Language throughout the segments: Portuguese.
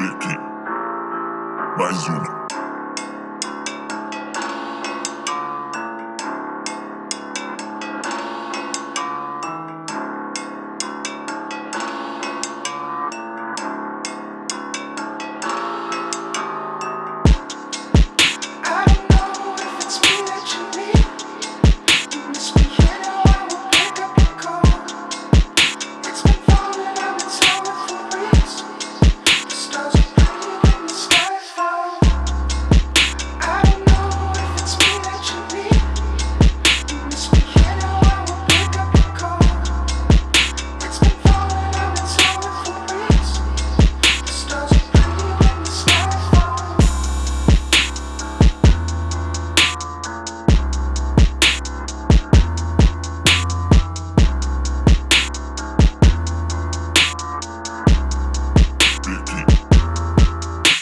Beck. Mais uma.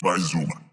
Mais uma.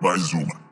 mais uma.